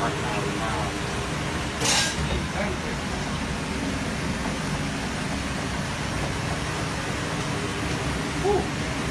half an hour now.